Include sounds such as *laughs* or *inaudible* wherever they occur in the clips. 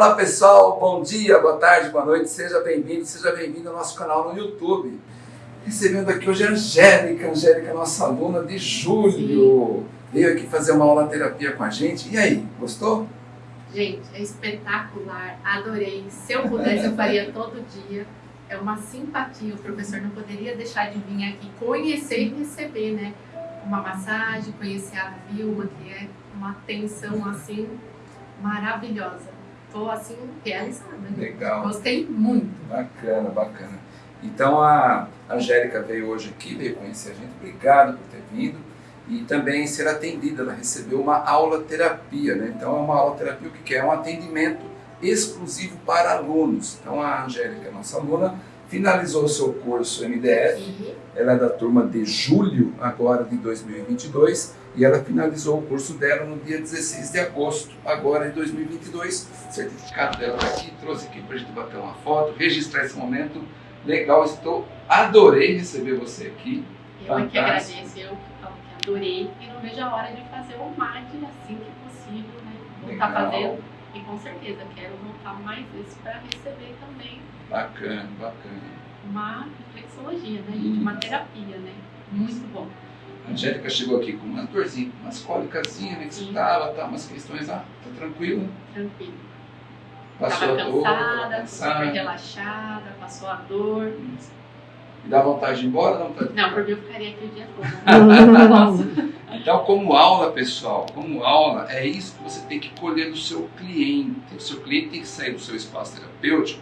Olá pessoal, bom dia, boa tarde, boa noite, seja bem-vindo, seja bem-vindo ao nosso canal no YouTube. Recebendo aqui hoje a Angélica, Angélica, nossa aluna de julho. Veio aqui fazer uma aula terapia com a gente. E aí, gostou? Gente, é espetacular, adorei. Se eu pudesse, eu faria todo dia. É uma simpatia, o professor não poderia deixar de vir aqui conhecer e receber, né? Uma massagem, conhecer a Vilma, que é uma atenção assim maravilhosa. Estou assim realizada. Né? Legal. Gostei muito. Bacana, bacana. Então a Angélica veio hoje aqui, veio conhecer a gente. Obrigado por ter vindo. E também ser atendida, ela recebeu uma aula terapia, né? Então é uma aula terapia, o que é? É um atendimento exclusivo para alunos. Então a Angélica, nossa aluna, finalizou o seu curso MDF, uhum. ela é da turma de julho agora de 2022 e ela finalizou o curso dela no dia 16 de agosto, agora de 2022. O certificado dela está aqui, trouxe aqui para a gente bater uma foto, registrar esse momento. Legal, estou, adorei receber você aqui. Eu é que agradeço, eu que adorei e não vejo a hora de fazer o MAD assim que possível, né? Vou estar fazendo e com certeza quero voltar mais vezes para receber também. Bacana, bacana. Uma reflexologia, né, gente? Uma terapia, né? Muito bom. A Angélica chegou aqui com umas dorzinhas, umas cólicasinhas, né, que você tava, tá, umas questões, ah, tá tranquilo? Tranquilo. Passou tava a dor, cansada, cansada, super relaxada, passou a dor. Isso. E dá vontade de ir embora? Não, tá... não por mim eu ficaria aqui o dia todo. *laughs* então, como aula, pessoal, como aula, é isso que você tem que colher do seu cliente. O seu cliente tem que sair do seu espaço terapêutico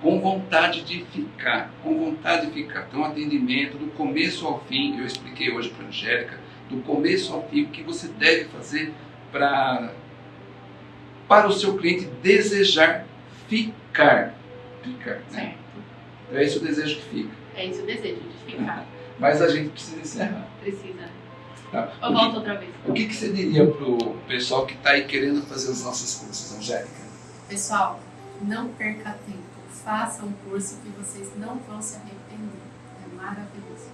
com vontade de ficar, com vontade de ficar. Então, atendimento do começo ao fim, eu expliquei hoje para a Angélica, do começo ao fim, o que você deve fazer para, para o seu cliente desejar ficar. Ficar, né? Certo. Então, é esse o desejo que fica. É esse o desejo de ficar. *laughs* Mas a gente precisa encerrar. Precisa? Tá. Eu volto que, outra vez. O que, que você diria para o pessoal que está aí querendo fazer os nossos cursos, Angélica? Pessoal, não perca tempo façam um curso que vocês não vão se arrepender. É maravilhoso.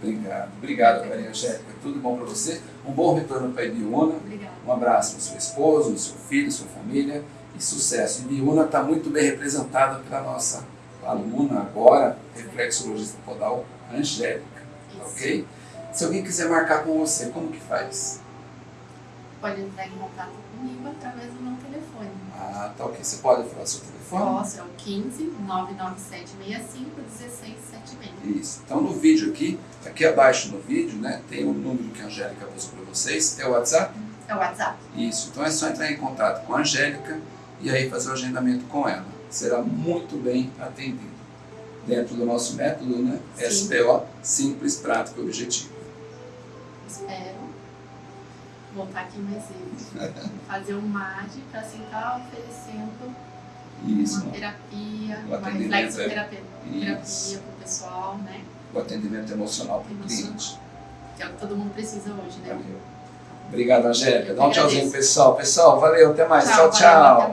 Obrigado. Obrigado, Maria Angélica. Tudo bom para você? Um bom retorno para a Ibiúna. Obrigada. Um abraço para seu esposo, seu filho, sua família e sucesso. Ibiúna está muito bem representada pela nossa aluna agora, reflexologista podal, Angélica. Isso. Ok? Se alguém quiser marcar com você, como que faz? Pode entrar em contato comigo através do meu telefone. Ah, tá ok. Você pode falar seu telefone? Posso, é o 15 99765 1676. Isso. Então no vídeo aqui, aqui abaixo no vídeo, né, tem o número que a Angélica passou para vocês. É o WhatsApp? É o WhatsApp. Isso. Então é só entrar em contato com a Angélica e aí fazer o agendamento com ela. Será muito bem atendido. Dentro do nosso método, né? Sim. SPO, simples, prático e objetivo. Espero voltar aqui mais vezes. *laughs* Fazer um MAD para assim estar tá oferecendo isso. Uma terapia, o uma reflexoterapia para o pessoal, né? O atendimento emocional para o cliente. Que é o que todo mundo precisa hoje, né? Valeu. Obrigado, Angélica. Dá um tchauzinho, pessoal. Pessoal, valeu, até mais. tchau. tchau. tchau.